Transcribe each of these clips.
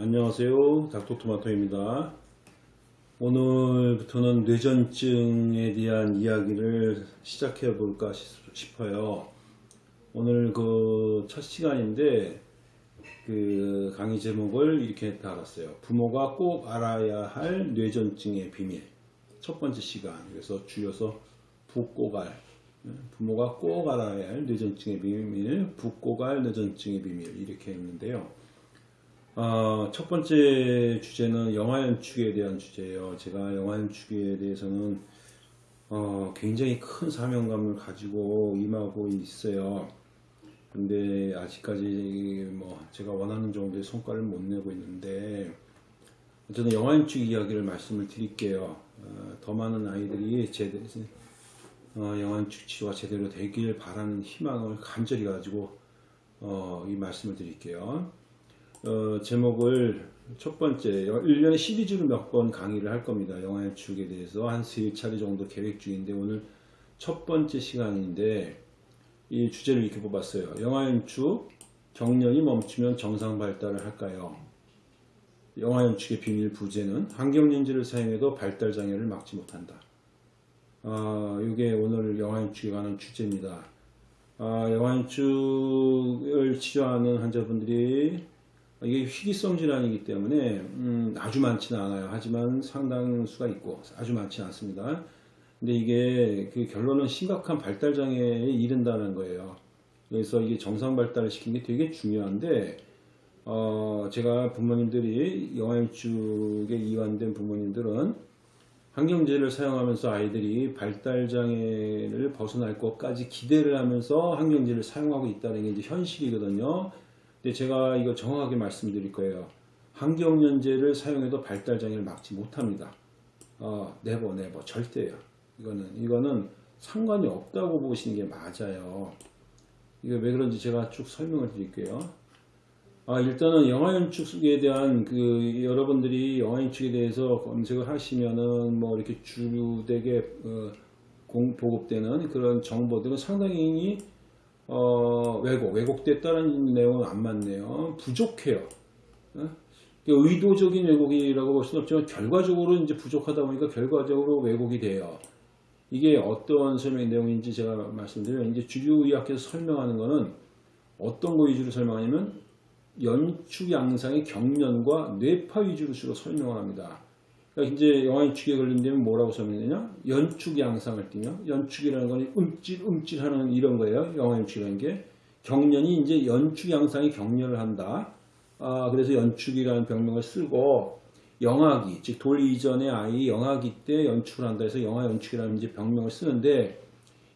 안녕하세요. 닥터토마토입니다. 오늘부터는 뇌전증에 대한 이야기를 시작해 볼까 싶어요. 오늘 그 첫 시간인데 그 강의 제목을 이렇게 달았어요. 부모가 꼭 알아야 할 뇌전증의 비밀. 첫 번째 시간. 그래서 줄여서 붓고갈. 부모가 꼭 알아야 할 뇌전증의 비밀, 붓고갈 뇌전증의 비밀 이렇게 했는데요. 어, 첫 번째 주제는 영화 연출에 대한 주제예요. 제가 영화 연출에 대해서는 어, 굉장히 큰 사명감을 가지고 임하고 있어요. 근데 아직까지 뭐 제가 원하는 정도의 성과를 못 내고 있는데 저는 영화 연출 이야기를 말씀을 드릴게요. 어, 더 많은 아이들이 제대로 어, 영화 연출 치료가 제대로 되길 바라는 희망을 간절히 가지고 어, 이 말씀을 드릴게요. 어, 제목을 첫 번째 1년에 시리즈로 몇번 강의를 할 겁니다. 영화 연출에 대해서 한 세 차례 정도 계획 중인데 오늘 첫 번째 시간인데 이 주제를 이렇게 뽑았어요. 영화 연출 경련이 멈추면 정상 발달을 할까요? 영화 연출의 비밀 부재는 환경렌즈를 사용해도 발달 장애를 막지 못한다. 아, 이게 오늘 영화 연출에 관한 주제입니다. 아, 영화 연출을 치료하는 환자분들이 이게 희귀성 질환이기 때문에 음, 아주 많지는 않아요. 하지만 상당수가 있고 아주 많지는 않습니다. 근데 이게 그 결론은 심각한 발달 장애에 이른다는 거예요. 그래서 이게 정상 발달을 시키는 게 되게 중요한데 어, 제가 부모님들이 영양축에 이완된 부모님들은 환경제를 사용하면서 아이들이 발달 장애를 벗어날 것까지 기대를 하면서 환경제를 사용하고 있다는 게 이제 현실이거든요. 근데 제가 이거 정확하게 말씀드릴 거예요. 항경련제를 사용해도 발달 장애를 막지 못합니다. 어, never never 절대요. 이거는 이거는 상관이 없다고 보시는 게 맞아요. 이게 왜 그런지 제가 쭉 설명을 드릴게요. 아, 일단은 영아 연축에 대한 그 여러분들이 영아 연축에 대해서 검색을 하시면은 뭐 이렇게 주되게 어, 공, 보급되는 그런 정보들은 상당히 어, 왜곡, 왜곡됐다는 내용은 안 맞네요. 부족해요. 어? 의도적인 왜곡이라고 볼 수는 없지만 결과적으로 이제 부족하다 보니까 결과적으로 왜곡이 돼요. 이게 어떤 설명 내용인지 제가 말씀드리면 이제 주류의학에서 설명하는 거는 어떤 거 위주로 설명하냐면 연축 양상의 경련과 뇌파 위주로 주로 설명을 합니다. 그러니까 이제 영화연축에 걸린다면 뭐라고 설명되냐? 연축 양상을 띠며 연축이라는 건 움찔 움찔하는 이런 거예요. 영화연축이라는 게 경련이 이제 연축 양상의 경련을 한다. 아, 그래서 연축이라는 병명을 쓰고 영아기, 즉 돌 이전의 아이 영아기 때 연축을 한다 해서 영아 연축이라는 이제 병명을 쓰는데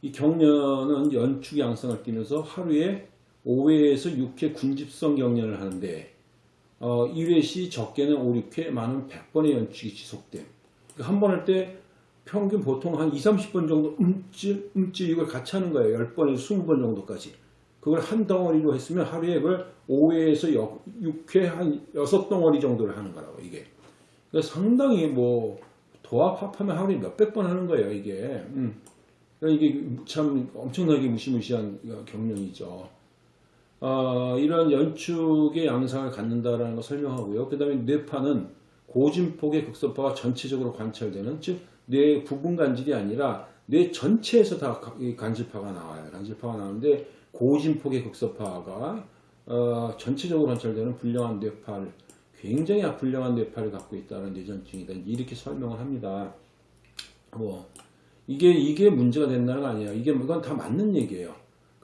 이 경련은 연축 양상을 띠면서 하루에 5회에서 6회 군집성 경련을 하는데 어, 1회 시 적게는 5, 6회 많은 100번의 연축이 지속됨. 그러니까 한번 할 때 평균 보통 한 2, 30번 정도 움찔, 움찔 이걸 같이 하는 거예요. 10번에서 20번 정도까지. 그걸 한 덩어리로 했으면 하루에 그걸 5회에서 6회 한 6덩어리 정도를 하는 거라고 이게. 상당히 뭐 도합 합하면 하루에 몇백 번 하는 거예요 이게 음. 그러니까 이게 참 엄청나게 무시무시한 경련이죠 어, 이런 연축의 양상을 갖는다라는 걸 설명하고요 그 다음에 뇌파는 고진폭의 극소파가 전체적으로 관찰되는 즉 뇌 부분 간질이 아니라 뇌 전체에서 다 간질파가 나와요 간질파가 나오는데 고진폭의 극소파가 어, 전체적으로 관찰되는 불량한 뇌파를 굉장히 불량한 뇌파를 갖고 있다는 뇌전증이다. 이렇게 설명을 합니다. 뭐 이게 이게 문제가 된다는 거 아니에요. 이게 이건 다 맞는 얘기예요.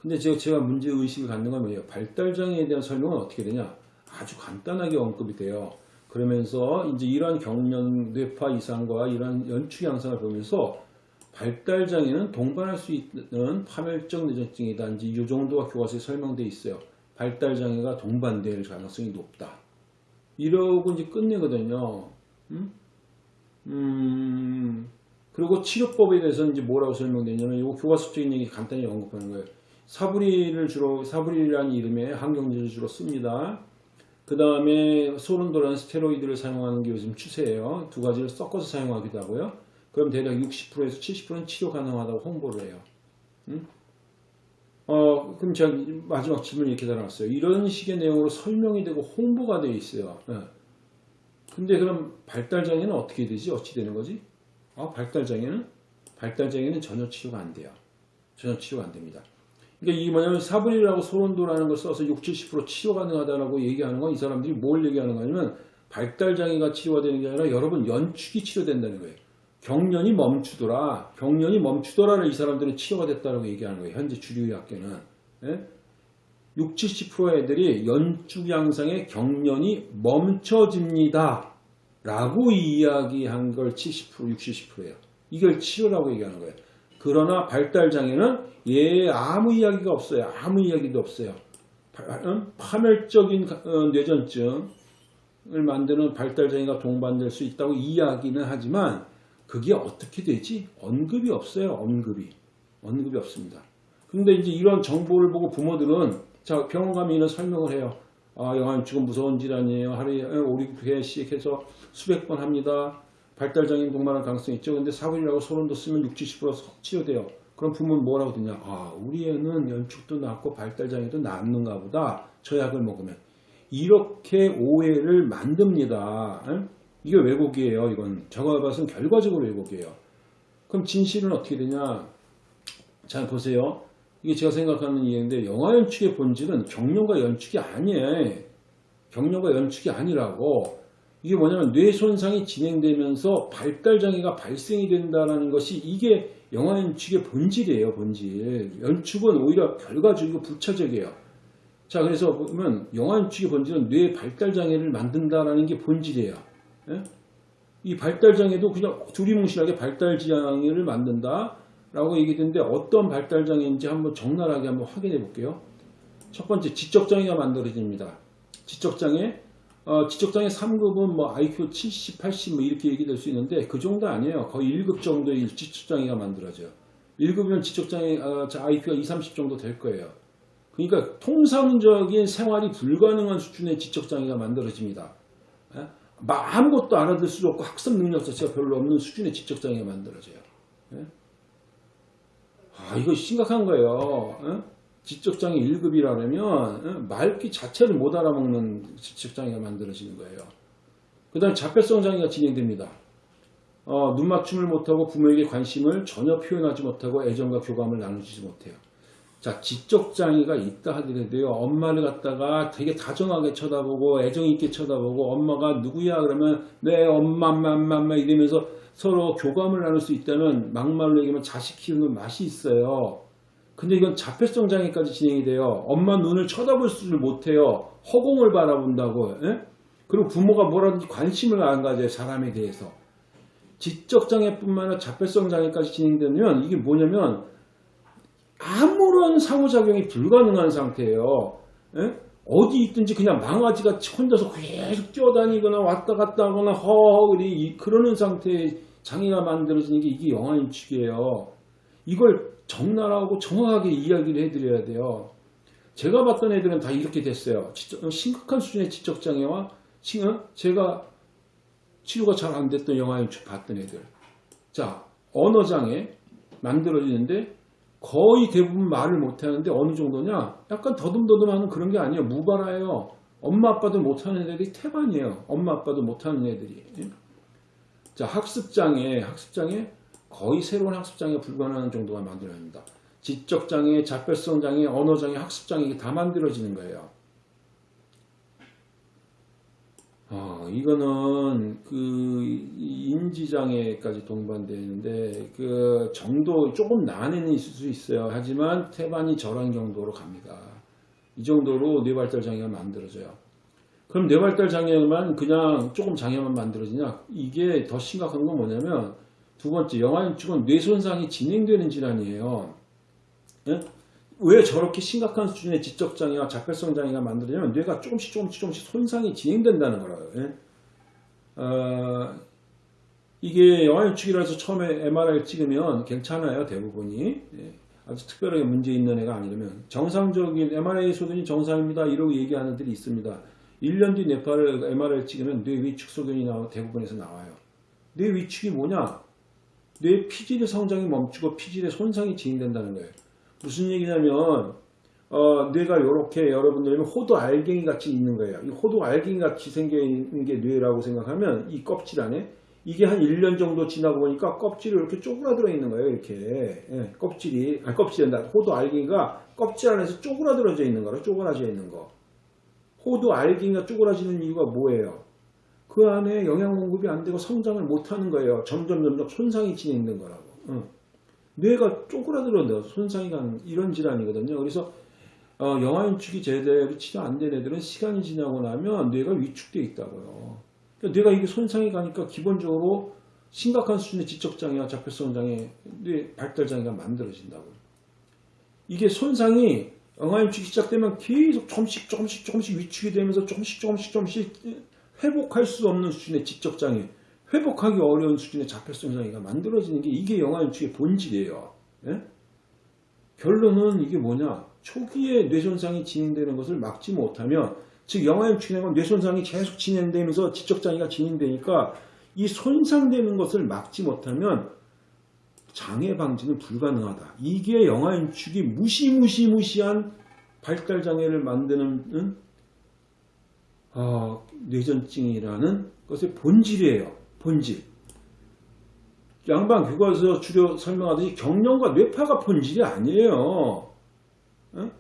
근데 제가 제가 문제 의식을 갖는 건 뭐예요? 발달 장애에 대한 설명은 어떻게 되냐? 아주 간단하게 언급이 돼요. 그러면서 이제 이러한 경련 뇌파 이상과 이러한 연축 양상을 보면서 발달 장애는 동반할 수 있는 파멸적 뇌전증이다. 이제 이 정도가 교과서에 설명되어 있어요. 발달 장애가 동반될 가능성이 높다. 이러고 이제 끝내거든요. 음? 음, 그리고 치료법에 대해서는 이제 뭐라고 설명되냐면 이거 교과서적인 얘기 간단히 언급하는 거예요. 사브리를 주로 사브리라는 이름의 항경제를 주로 씁니다. 그 다음에 소른도라는 스테로이드를 사용하는 게 요즘 추세예요. 두 가지를 섞어서 사용하기도 하고요. 그럼 대략 60%에서 70%는 치료 가능하다고 홍보를 해요. 음? 어, 그럼 제가 마지막 질문 이렇게 달아놨어요. 이런 식의 내용으로 설명이 되고 홍보가 되어 있어요. 네. 근데 그럼 발달장애는 어떻게 되지? 어찌 되는 거지? 아, 발달장애는? 발달장애는 전혀 치료가 안 돼요. 전혀 치료가 안 됩니다. 그러니까 이게 뭐냐면 사브릴이라고 소론도라는 걸 써서 60, 70% 치료 가능하다라고 얘기하는 건 이 사람들이 뭘 얘기하는 거냐면 발달장애가 치료가 되는 게 아니라 여러분 연축이 치료된다는 거예요. 경련이 멈추더라. 경련이 멈추더라를 이 사람들은 치료가 됐다라고 얘기하는 거예요. 현재 주류의학계는. 예? 60, 70% 애들이 연축 양상의 경련이 멈춰집니다. 라고 이야기한 걸 70%, 60, 10%예요. 이걸 치료라고 얘기하는 거예요. 그러나 발달장애는 얘 아무 이야기가 없어요. 아무 이야기도 없어요. 파- 어? 파멸적인 어, 뇌전증을 만드는 발달장애가 동반될 수 있다고 이야기는 하지만 그게 어떻게 되지? 언급이 없어요. 언급이. 언급이 없습니다. 근데 이제 이런 정보를 보고 부모들은 자 병원 가면 이런 설명을 해요. 아 영암치고 무서운 질환이에요. 하루에 5, 6회씩 해서 수백 번 합니다. 발달장애 동반할 가능성이 있죠. 근데 사고이라고 소름도 쓰면 60, 70% 치료돼요. 그럼 부모는 뭐라고 듣냐? 아 우리 애는 연축도 낫고 발달장애도 낫는가 보다. 저 약을 먹으면. 이렇게 오해를 만듭니다. 응? 이게 왜곡이에요. 이건 저거 봐서는 결과적으로 왜곡이에요. 그럼 진실은 어떻게 되냐? 잘 보세요. 이게 제가 생각하는 이해인데 영화 연출의 본질은 경련과 연축이 아니에요. 경련과 연축이 아니라고. 이게 뭐냐면 뇌 손상이 진행되면서 발달 장애가 발생이 된다는 것이 이게 영화 연축의 본질이에요, 본질. 연축은 오히려 결과적이고 부차적이에요. 자, 그래서 보면 영화 연축의 본질은 뇌 발달 장애를 만든다라는 게 본질이에요. 예? 이 발달 장애도 그냥 두리뭉실하게 발달 장애를 만든다. 라고 얘기했는데 어떤 발달 장애인지 한번 적나라하게 한번 확인해 볼게요. 첫 번째 지적 장애가 만들어집니다. 지적 장애 어, 지적 장애 3급은 뭐 IQ 70, 80 뭐 이렇게 얘기될 수 있는데 그 정도 아니에요. 거의 1급 정도의 지적 장애가 만들어져요. 1급이면 지적 장애 어, IQ가 2, 30 정도 될 거예요. 그러니까 통상적인 생활이 불가능한 수준의 지적 장애가 만들어집니다. 예? 막 아무것도 알아들 수 없고 학습 능력 자체가 별로 없는 수준의 지적 장애가 만들어져요. 예? 아, 이거 심각한 거예요. 어? 지적장애 1급이라면 말귀 자체를 못 알아먹는 지적장애가 만들어지는 거예요. 그 다음 자폐성 장애가 진행됩니다. 어, 눈 맞춤을 못하고 부모에게 관심을 전혀 표현하지 못하고 애정과 교감을 나누지 못해요. 자, 지적장애가 있다 하더라도요, 엄마를 갖다가 되게 다정하게 쳐다보고, 애정 있게 쳐다보고, 엄마가 누구야? 그러면, 네, 엄마, 엄마, 엄마, 이러면서 서로 교감을 나눌 수 있다는 막말로 얘기하면 자식 키우는 맛이 있어요. 근데 이건 자폐성 장애까지 진행이 돼요. 엄마 눈을 쳐다볼 수를 못해요. 허공을 바라본다고. 예? 그리고 부모가 뭐라든지 관심을 안 가져요. 사람에 대해서. 지적 장애뿐만 아니라 자폐성 장애까지 진행되면 이게 뭐냐면 아무런 상호작용이 불가능한 상태예요. 예? 어디 있든지 그냥 망아지가 혼자서 계속 뛰어다니거나 왔다 갔다 하거나 허허 그러는 상태의 장애가 만들어지는 게 이게 영아인 축이에요. 이걸 적나라하고 정확하게 이야기를 해드려야 돼요. 제가 봤던 애들은 다 이렇게 됐어요. 지적- 심각한 수준의 지적장애와 지금 제가 치료가 잘 안 됐던 영아인축 봤던 애들. 자, 언어장애 만들어지는데 거의 대부분 말을 못하는데 어느 정도냐? 약간 더듬더듬하는 그런 게 아니에요. 무발화예요. 엄마 아빠도 못하는 애들이 태반이에요. 엄마 아빠도 못하는 애들이. 자 학습장애, 학습장애 거의 새로운 학습장애 불가능한 정도가 만들어집니다. 지적장애, 자폐성장애, 언어장애, 학습장애 이게 다 만들어지는 거예요. 어, 이거는 그 인지장애까지 동반되는데 그 정도 조금 난해는 있을 수 있어요. 하지만 태반이 저런 정도로 갑니다. 이 정도로 뇌발달 장애가 만들어져요. 그럼 뇌발달 장애만 그냥 조금 장애만 만들어지냐? 이게 더 심각한 건 뭐냐면 두 번째 영아인축은 뇌손상이 진행되는 질환이에요. 예? 왜 저렇게 심각한 수준의 지적 장애와 자폐성 장애가 만들어지냐면 뇌가 조금씩 조금씩 조금씩 손상이 진행된다는 거라요. 예? 어, 이게 영아인축이라서 처음에 MRI 찍으면 괜찮아요 대부분이 예. 아주 특별하게 문제 있는 애가 아니라면 정상적인 MRI 소견이 정상입니다 이러고 얘기하는 들이 있습니다. 1년 뒤 뇌파를 MRI 찍으면 뇌 위축 소견이 나와 대부분에서 나와요. 뇌 위축이 뭐냐? 뇌 피질의 성장이 멈추고 피질의 손상이 진행된다는 거예요. 무슨 얘기냐면 어, 뇌가 이렇게 여러분들이 호두 알갱이 같이 있는 거예요. 이 호두 알갱이 같이 생겨 있는 게 뇌라고 생각하면 이 껍질 안에 이게 한 1년 정도 지나고 보니까 껍질이 이렇게 쪼그라들어 있는 거예요. 이렇게 예, 껍질이 아니 껍질이 아니라 호두 알갱이가 껍질 안에서 쪼그라들어져 있는 거라 쪼그라져 있는 거. 호두 알갱이가 쪼그라지는 이유가 뭐예요? 그 안에 영양 공급이 안 되고 성장을 못 하는 거예요. 점점 점점 손상이 진행된 거라고. 응. 뇌가 쪼그라들어서 손상이 가는 이런 질환이거든요. 그래서 어, 영아인축이 제대로 치료 안 된 애들은 시간이 지나고 나면 뇌가 위축돼 있다고요. 그러니까 뇌가 이게 손상이 가니까 기본적으로 심각한 수준의 지적장애와 자폐성 장애, 뇌 발달 장애가 만들어진다고. 이게 손상이 영아인축이 시작되면 계속 조금씩 조금씩 조금씩 위축이 되면서 조금씩 조금씩 조금씩 회복할 수 없는 수준의 지적장애, 회복하기 어려운 수준의 자폐성 장애가 만들어지는 게 이게 영아인축의 본질이에요. 예? 결론은 이게 뭐냐? 초기에 뇌손상이 진행되는 것을 막지 못하면 즉 영아인축이라는 뇌손상이 계속 진행되면서 지적장애가 진행되니까 이 손상되는 것을 막지 못하면 장애 방지는 불가능하다. 이게 영아인축이 무시무시무시한 발달장애를 만드는 응? 어, 뇌전증이라는 것의 본질이에요. 본질. 양방 교과서 주려 설명하듯이 경련과 뇌파가 본질이 아니에요. 응?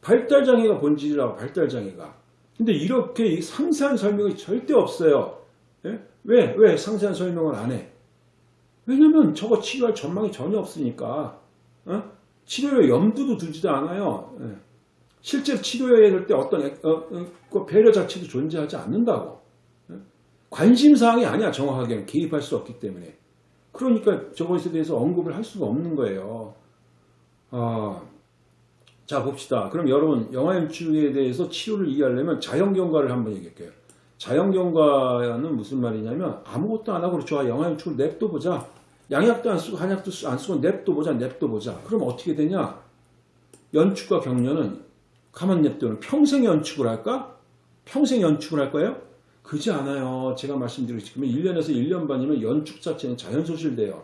발달장애가 본질이라고 발달장애가. 근데 이렇게 상세한 설명이 절대 없어요. 예? 왜? 왜 상세한 설명을 안 해? 왜냐면 저거 치료할 전망이 전혀 없으니까. 어? 치료에 염두도 두지도 않아요. 예. 실제 치료해야 될 때 어떤 애- 어, 어, 그 배려 자체도 존재하지 않는다고. 예? 관심사항이 아니야 정확하게는 개입할 수 없기 때문에. 그러니까 저것에 대해서 언급을 할 수가 없는 거예요. 아, 자 봅시다. 그럼 여러분 영아연축에 대해서 치료를 이해하려면 자연경과를 한번 얘기할게요. 자연경과는 무슨 말이냐면 아무것도 안 하고 좋아 영아연축을 냅둬 보자. 양약도 안 쓰고 한약도 쓰- 안 쓰고 냅둬 보자 냅둬 보자. 그럼 어떻게 되냐? 연축과 경련은 가만 냅두면 평생 연축을 할까? 평생 연축을 할 거예요? 그지 않아요. 제가 말씀드리지만 1년에서 1년 반이면 연축 자체는 자연소실돼요.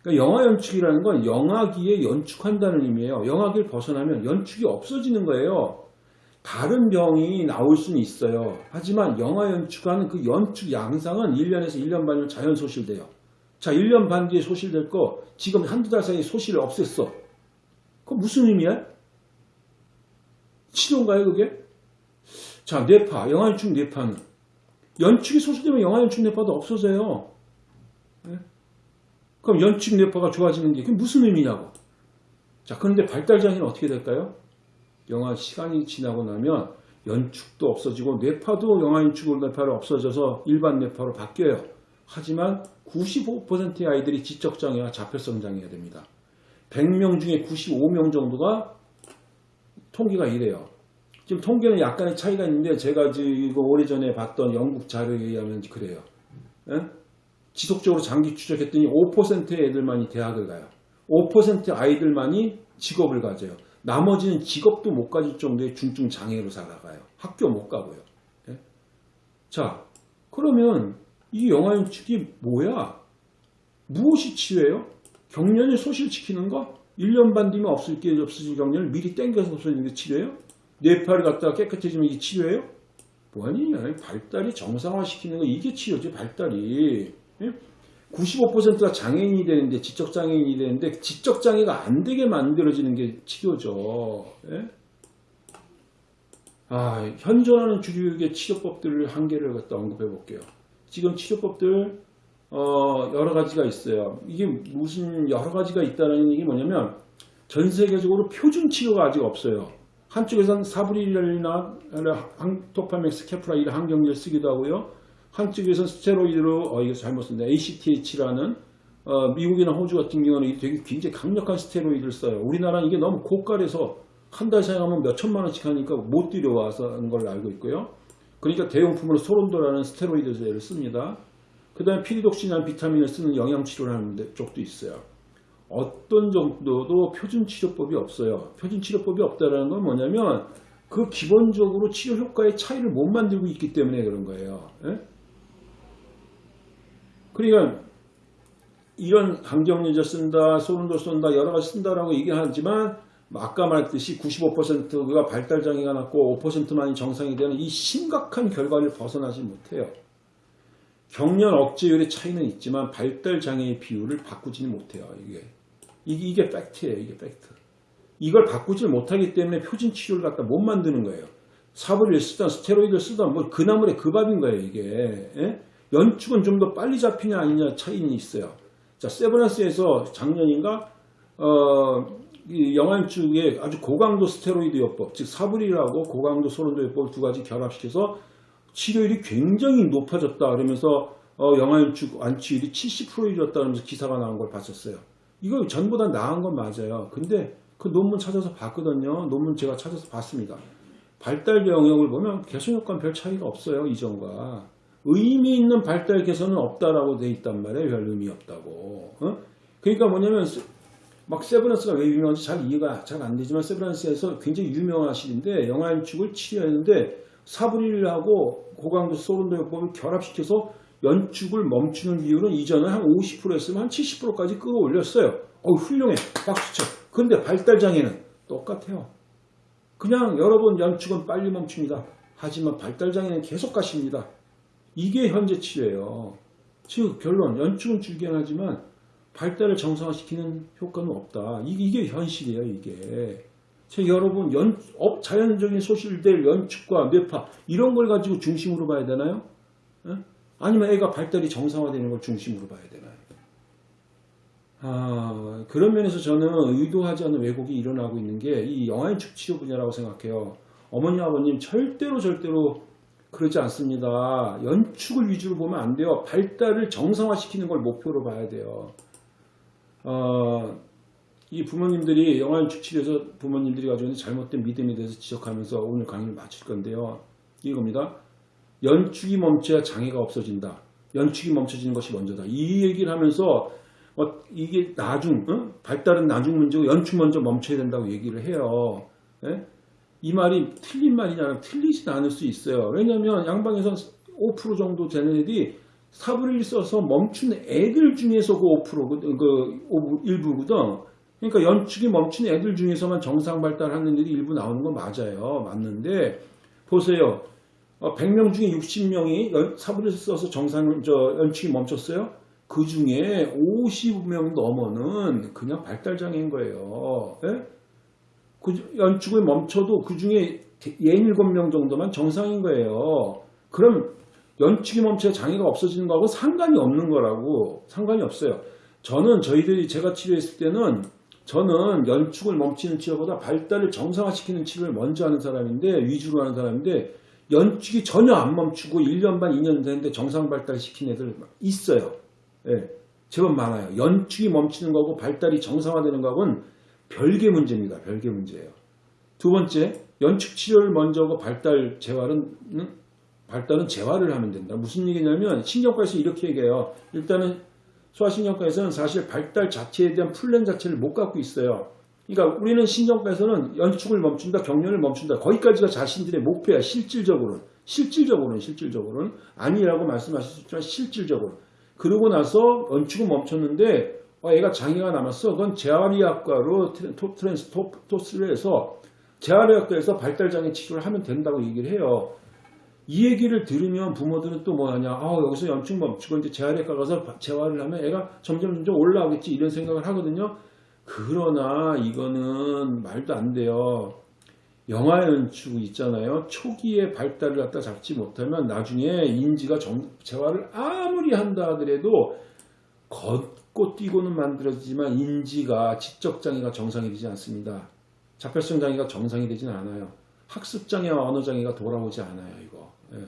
그러니까 영화 연축이라는 건 영화기에 연축한다는 의미예요. 영화기를 벗어나면 연축이 없어지는 거예요. 다른 병이 나올 수는 있어요. 하지만 영화 연축하는 그 연축 양상은 1년에서 1년 반이면 자연 소실돼요. 자, 1년 반 뒤에 소실될 거 지금 한두 달 사이에 소실을 없앴어. 그거 무슨 의미야? 치료인가요, 그게? 자, 뇌파, 영화 연축 뇌파는 연축이 소실되면 영화 연축 뇌파도 없어져요. 예? 그럼 연축 뇌파가 좋아지는 게 무슨 의미냐고. 자, 그런데 발달장애는 어떻게 될까요? 영화 시간이 지나고 나면 연축도 없어지고 뇌파도 영화 연축으로 뇌파로 없어져서 일반 뇌파로 바뀌어요. 하지만 95%의 아이들이 지적장애와 자폐성 장애가 됩니다. 100명 중에 95명 정도가 통계가 이래요. 지금 통계는 약간의 차이가 있는데 제가 지금 오래전에 봤던 영국 자료에 의하면 그래요. 예? 지속적으로 장기 추적했더니 5%의 애들만이 대학을 가요. 5% 아이들만이 직업을 가져요. 나머지는 직업도 못 가질 정도의 중증 장애로 살아가요. 학교 못 가고요. 예? 자, 그러면 이 영아인축이 뭐야? 무엇이 치료예요? 경련을 소실시키는 거? 1년 반 뒤면 없을 게 없어진 경련을 미리 땡겨서 없어지는 게 치료예요? 뇌파를 갖다가 깨끗해지면 이게 치료예요? 뭐니? 발달이 정상화시키는 거 이게 치료지 발달이. 예? 95%가 장애인이 되는데 지적장애인이 되는데 지적장애가 안 되게 만들어지는 게 치료죠. 예? 아, 현존하는 주류의 치료법들을 한계를 갖다 언급해 볼게요. 지금 치료법들 어, 여러 가지가 있어요. 이게 무슨 여러 가지가 있다는 얘기 뭐냐면 전 세계적으로 표준 치료가 아직 없어요. 한쪽에서는 사브릴이나 도파맥 스, 케프라 이런 항경제를 쓰기도 하고요. 한쪽에서는 스테로이드로 어 이거 잘못 쓴다. ACTH라는 어, 미국이나 호주 같은 경우는 되게 굉장히 강력한 스테로이드를 써요. 우리나라는 이게 너무 고가래서 한 달 사용하면 몇 천만 원씩 하니까 못 들여와서 하는 걸로 알고 있고요. 그러니까 대용품으로 소론도라는 스테로이드제를 씁니다. 그 다음에 피리독신이라는 비타민을 쓰는 영양치료를 하는 데- 쪽도 있어요. 어떤 정도도 표준치료법이 없어요. 표준치료법이 없다는 건 뭐냐면 그 기본적으로 치료 효과의 차이를 못 만들고 있기 때문에 그런 거예요. 예? 그러니까 이런 강경유제 쓴다, 소름도 쏜다, 여러 가지 쓴다라고 얘기하지만 아까 말했듯이 95%가 발달 장애가 났고 5%만이 정상이 되는 이 심각한 결과를 벗어나지 못해요. 경련 억제율의 차이는 있지만 발달 장애의 비율을 바꾸지는 못해요. 이게 이게, 이게 팩트예요. 이게 팩트. 이걸 바꾸질 못하기 때문에 표준 치료를 갖다 못 만드는 거예요. 사브릴을 쓰던 스테로이드를 쓰던 뭐 그 나물의 그 밥인 거예요. 이게 예? 연축은 좀 더 빨리 잡히냐 아니냐 차이는 있어요. 자 세브란스에서 작년인가 어, 이 영안축에 아주 고강도 스테로이드 요법, 즉 사브릴하고 고강도 소론도 요법 두 가지 결합시켜서 치료율이 굉장히 높아졌다 그러면서 어, 영안축 완치율이 70% 이뤘다 그러면서 기사가 나온 걸 봤었어요. 이거 전보다 나은 건 맞아요. 근데 그 논문 찾아서 봤거든요. 논문 제가 찾아서 봤습니다. 발달 영역을 보면 개선 효과는 별 차이가 없어요. 이전과. 의미 있는 발달 개선은 없다라고 돼 있단 말이에요. 별 의미 없다고. 어? 그러니까 뭐냐면 막 세브란스가 왜 유명한지 잘 이해가 잘 안 되지만 세브란스에서 굉장히 유명하시는데 영아연축을 치료했는데 사브릴하고 고강도 소른도 요법을 결합시켜서 연축을 멈추는 비율은 이전에 한 50% 했으면 한 70%까지 끌어올렸어요. 어 훌륭해. 박수쳐. 근데 발달 장애는 똑같아요. 그냥 여러분 연축은 빨리 멈춥니다. 하지만 발달 장애는 계속 가십니다. 이게 현재 치료예요. 즉 결론 연축은 줄견하지만 발달을 정상화시키는 효과는 없다. 이게, 이게 현실이에요. 이게. 제 여러분 연, 어, 자연적인 소실될 연축과 뇌파 이런 걸 가지고 중심으로 봐야 되나요? 에? 아니면 애가 발달이 정상화되는 걸 중심으로 봐야 되나요? 아, 그런 면에서 저는 의도하지 않은 왜곡이 일어나고 있는 게 이 영아인축 치료 분야라고 생각해요. 어머니 아버님 절대로 절대로 그러지 않습니다. 연축을 위주로 보면 안 돼요. 발달을 정상화시키는 걸 목표로 봐야 돼요. 어, 이 부모님들이 영아연축 치료에서 부모님들이 가지고 있는 잘못된 믿음에 대해서 지적하면서 오늘 강의를 마칠 건데요. 이겁니다. 연축이 멈춰야 장애가 없어진다. 연축이 멈춰지는 것이 먼저다. 이 얘기를 하면서 어, 이게 나중 어? 발달은 나중 문제고 연축 먼저 멈춰야 된다고 얘기를 해요. 예? 이 말이 틀린 말이냐 틀리진 않을 수 있어요. 왜냐하면 양방에서 5% 정도 되는 애들이 사브를 써서 멈춘 애들 중에서 그 5%, 그 일부거든. 그러니까 연축이 멈춘 애들 중에서만 정상 발달하는 애들이 일부 나오는 건 맞아요. 맞는데 보세요. 100명 중에 60명이 사브를 써서 정상 저 연축이 멈췄어요. 그 중에 50명 넘어는 그냥 발달 장애인 거예요. 예? 그 연축을 멈춰도 그 중에 67명 정도만 정상인 거예요. 그럼 연축이 멈춰 장애가 없어지는 거하고 상관이 없는 거라고 상관이 없어요. 저는 저희들이 제가 치료했을 때는 저는 연축을 멈추는 치료보다 발달을 정상화시키는 치료를 먼저 하는 사람인데 위주로 하는 사람인데 연축이 전혀 안 멈추고 1년 반 2년 됐는데 정상 발달 시킨 애들 있어요. 예, 제법 많아요. 연축이 멈추는 거고 발달이 정상화되는 거하고는 별개 문제입니다. 별개 문제예요. 두 번째, 연축 치료를 먼저 하고 발달 재활은 발달은 재활을 하면 된다. 무슨 얘기냐면 신경과에서 이렇게 얘기해요. 일단은 소아신경과에서는 사실 발달 자체에 대한 플랜 자체를 못 갖고 있어요. 그러니까 우리는 신경과에서는 연축을 멈춘다, 경련을 멈춘다. 거기까지가 자신들의 목표야. 실질적으로는. 실질적으로는 실질적으로는 아니라고 있지만 실질적으로. 그러고 나서 연축은 멈췄는데 어, 애가 장애가 남았어. 그건 재활의학과로 트랜스토스를 해서 재활의학과에서 발달장애 치료를 하면 된다고 얘기를 해요. 이 얘기를 들으면 부모들은 또 뭐하냐. 아, 여기서 연축 멈추고 이제 재활외과 가서 재활을 하면 애가 점점 점점 올라오겠지 이런 생각을 하거든요. 그러나 이거는 말도 안 돼요. 영아 연축 있잖아요. 초기에 발달을 갖다 잡지 못하면 나중에 인지가 정, 재활을 아무리 한다 하더라도 걷고 뛰고는 만들어지지만 인지가 지적장애가 정상이 되지 않습니다. 자폐성 장애가 정상이 되지는 않아요. 학습장애와 언어장애가 돌아오지 않아요. 이거. 예.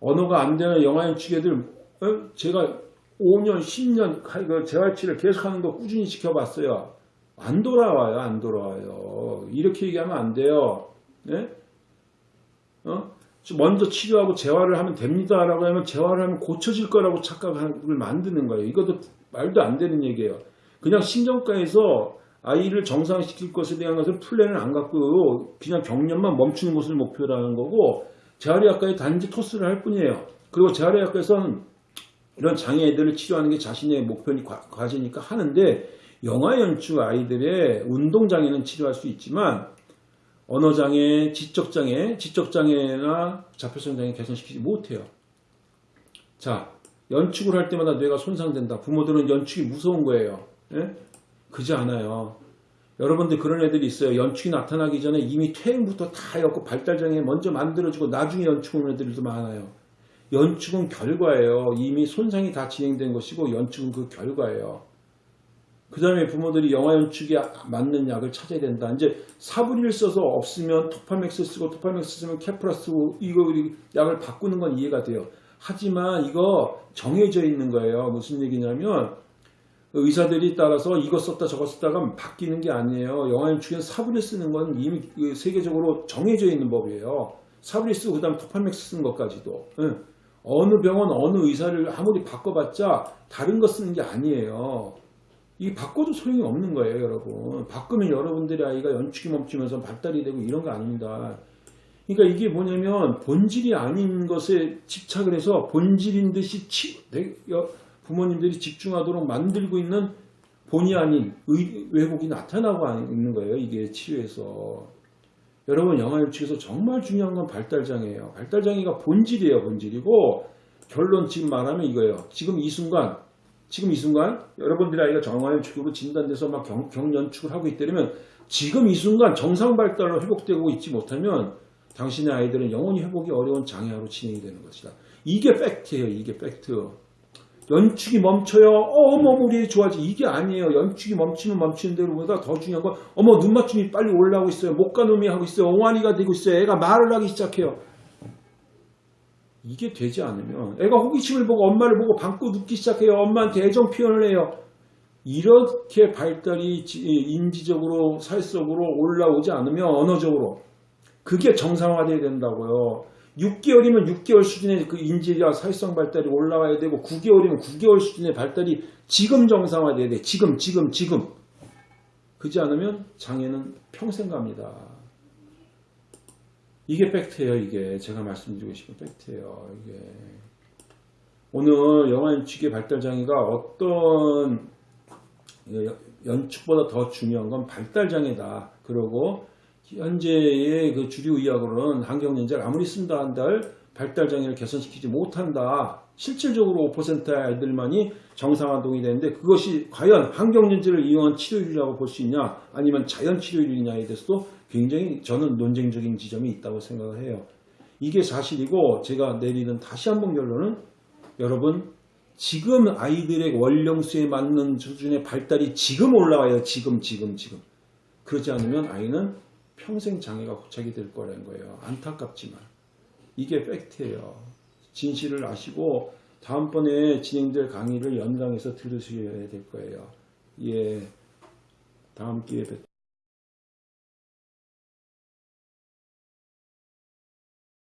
언어가 안 되는 영아인 취계들 어? 제가 5년, 10년 그 재활치를 계속하는 거 꾸준히 지켜봤어요. 안 돌아와요. 안 돌아와요. 이렇게 얘기하면 안 돼요. 예? 어? 먼저 치료하고 재활을 하면 됩니다 라고 하면 재활을 하면 고쳐질 거라고 착각을 만드는 거예요. 이것도 말도 안 되는 얘기예요. 그냥 신경과에서 아이를 정상시킬 것에 대한 것을 플랜을 안 갖고 그냥 경련만 멈추는 것을 목표로 하는 거고 재활의학과에 단지 토스를 할 뿐이에요. 그리고 재활의학과에서는 이런 장애애들을 치료하는 게 자신의 목표니 과제니까 하는데 영아 연축 아이들의 운동장애는 치료할 수 있지만 언어장애, 지적장애, 지적장애나 자폐성장애 개선시키지 못해요. 자, 연축을 할 때마다 뇌가 손상된다. 부모들은 연축이 무서운 거예요. 예? 그지 않아요. 여러분들 그런 애들이 있어요. 연축이 나타나기 전에 이미 퇴행부터 다 해갖고 발달장애 먼저 만들어지고 나중에 연축 오는 애들도 많아요. 연축은 결과예요. 이미 손상이 다 진행된 것이고 연축은 그 결과예요. 그 다음에 부모들이 영아 연축에 맞는 약을 찾아야 된다. 이제 사부리를 써서 없으면 토파맥스 쓰고 토파맥스 쓰면 케프라 쓰고 이거 약을 바꾸는 건 이해가 돼요. 하지만 이거 정해져 있는 거예요. 무슨 얘기냐면 의사들이 따라서 이거 썼다 저거 썼다가 바뀌는 게 아니에요. 영아 연축에는 사부리 쓰는 건 이미 그 세계적으로 정해져 있는 법이에요. 사부리 쓰고 그 다음 토파맥스 쓰는 것까지도. 예. 어느 병원 어느 의사를 아무리 바꿔봤자 다른 거 쓰는 게 아니에요. 이 바꿔도 소용이 없는 거예요, 여러분. 바꾸면 여러분들의 아이가 연축이 멈추면서 발달이 되고 이런 거 아닙니다. 그러니까 이게 뭐냐면 본질이 아닌 것에 집착을 해서 본질인 듯이 치, 내- 여- 부모님들이 집중하도록 만들고 있는 본의 아닌 의- 왜곡이 나타나고 있는 거예요. 이게 치유에서. 여러분 영아 연축에서 정말 중요한 건 발달장애예요. 발달장애가 본질이에요. 본질이고 결론 지금 말하면 이거예요. 지금 이 순간 지금 이 순간 여러분들의 아이가 정화연축으로 진단돼서 막 경, 경연축을 하고 있다면 지금 이 순간 정상 발달로 회복되고 있지 못하면 당신의 아이들은 영원히 회복이 어려운 장애아로 진행이 되는 것이다. 이게 팩트예요. 이게 팩트. 연축이 멈춰요. 어, 어머 우리 좋아지 이게 아니에요. 연축이 멈추면 멈추는 대로보다 더 중요한 건 어머 눈 맞춤이 빨리 올라오고 있어요. 목가놈이 하고 있어요. 옹알이가 되고 있어요. 애가 말을 하기 시작해요. 이게 되지 않으면 애가 호기심을 보고 엄마를 보고 방구 눕기 시작해요. 엄마한테 애정 표현을 해요. 이렇게 발달이 지- 인지적으로 사회적으로 올라오지 않으면 언어적으로 그게 정상화돼야 된다고요. 6개월이면 6개월 수준의 그 인지와 사회성 발달이 올라와야 되고 9개월이면 9개월 수준의 발달이 지금 정상화돼야 돼. 지금 지금 지금. 그지 않으면 장애는 평생 갑니다. 이게 팩트예요. 이게 제가 말씀드리고 싶은 팩트예요. 이게 오늘 영화 연축의 발달 장애가 어떤 연축보다 더 중요한 건 발달 장애다. 그리고 현재의 그 주류 의학으로는 환경연자를 아무리 쓴다 한들 발달 장애를 개선시키지 못한다. 실질적으로 5%의 아이들만이 정상화동이 되는데 그것이 과연 환경연자를 이용한 치료율이라고 볼 수 있냐 아니면 자연 치료율이냐에 대해서도 굉장히 저는 논쟁적인 지점이 있다고 생각을 해요. 이게 사실이고 제가 내리는 다시 한 번 결론은 여러분 지금 아이들의 원령수에 맞는 수준의 발달이 지금 올라와요. 지금 지금 지금. 그렇지 않으면 아이는 평생 장애가 고착이 될 거라는 거예요. 안타깝지만. 이게 팩트예요. 진실을 아시고 다음번에 진행될 강의를 연강해서 들으셔야 될 거예요. 예. 다음 기회에 뵙